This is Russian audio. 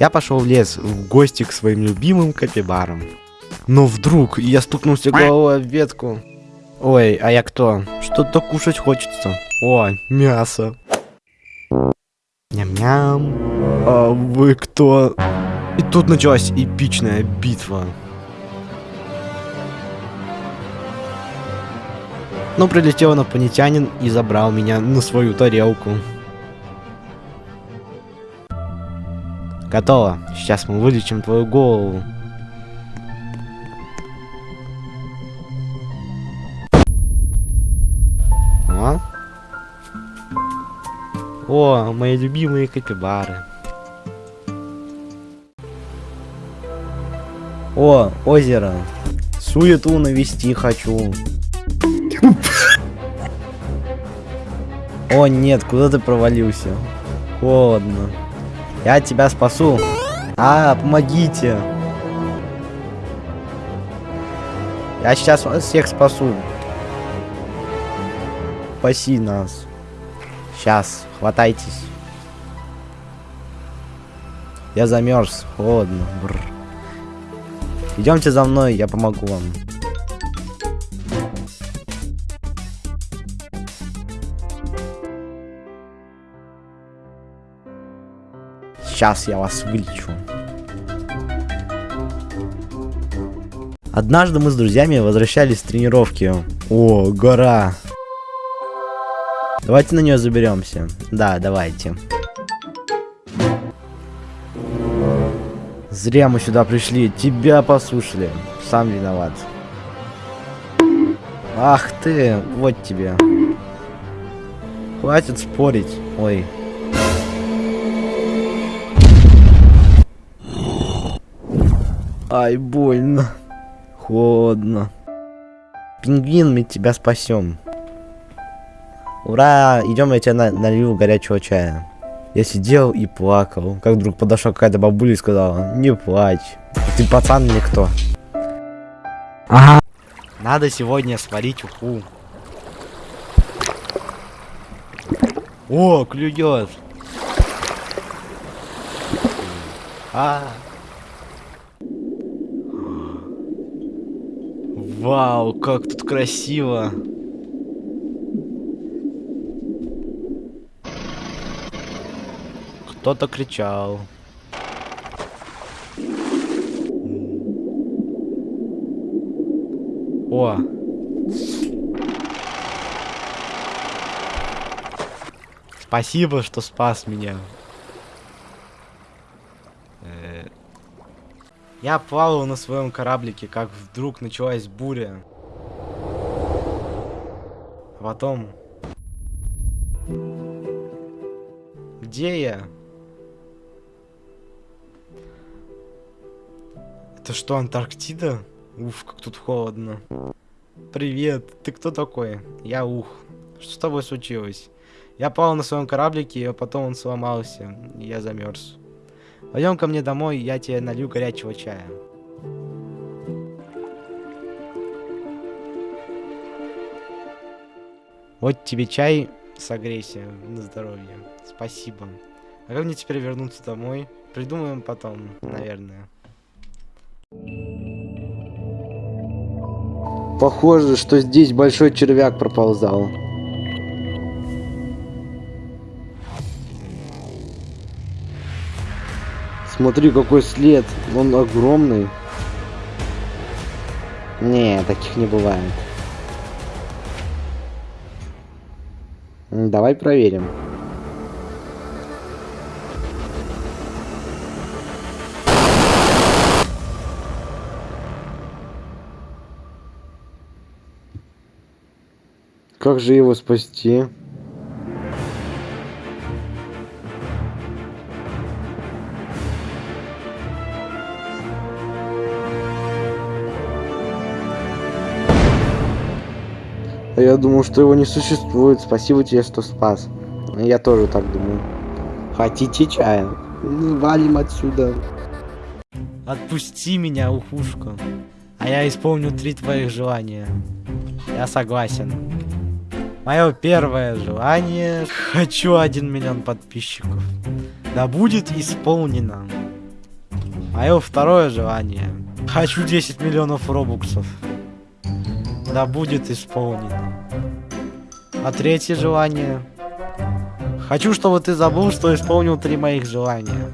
Я пошел в лес в гости к своим любимым капибарам. Но вдруг я стукнулся головой об ветку. Ой, а я кто? Что-то кушать хочется. О, мясо. Ням-ням. А вы кто? И тут началась эпичная битва. Но прилетел инопланетянин и забрал меня на свою тарелку. Готово. Сейчас мы вылечим твою голову. О, О мои любимые капибары. О, озеро. Суету навести хочу. О нет, куда ты провалился? Холодно. Я тебя спасу. А, помогите. Я сейчас всех спасу. Спаси нас. Сейчас, хватайтесь. Я замерз, холодно. Идемте за мной, я помогу вам. Сейчас я вас вылечу. Однажды мы с друзьями возвращались с тренировки. О, гора. Давайте на нее заберемся. Да, давайте. Зря мы сюда пришли. Тебя послушали. Сам виноват. Ах ты, вот тебе. Хватит спорить. Ой. Ай, больно. Холодно. Пингвин, мы тебя спасем. Ура! Идем, я тебе на налью горячего чая. Я сидел и плакал. Как вдруг подошла какая-то бабуля и сказала, не плачь. Ты пацан или кто? Ага. Надо сегодня сварить уху. О, клюет. А. Вау, как тут красиво. Кто-то кричал. О. Спасибо, что спас меня. Э, Я плавал на своем кораблике, как вдруг началась буря. А потом... Где я? Это что, Антарктида? Уф, как тут холодно. Привет, ты кто такой? Я Ух. Что с тобой случилось? Я плавал на своем кораблике, а потом он сломался, я замерз. Пойдем ко мне домой, я тебе налью горячего чая. Вот тебе чай, согрейся на здоровье. Спасибо. А как мне теперь вернуться домой? Придумаем потом, наверное. Похоже, что здесь большой червяк проползал. Смотри, какой след. Он огромный. Не, таких не бывает. Давай проверим. Как же его спасти? А я думал, что его не существует. Спасибо тебе, что спас. Я тоже так думаю. Хотите чая? Ну, Валим отсюда. Отпусти меня, ухушка. А я исполню три твоих желания. Я согласен. Мое первое желание. Хочу один миллион подписчиков. Да будет исполнено. Мое второе желание. Хочу 10 миллионов робуксов. Да будет исполнено. А третье желание. Хочу, чтобы ты забыл, что исполнил три моих желания.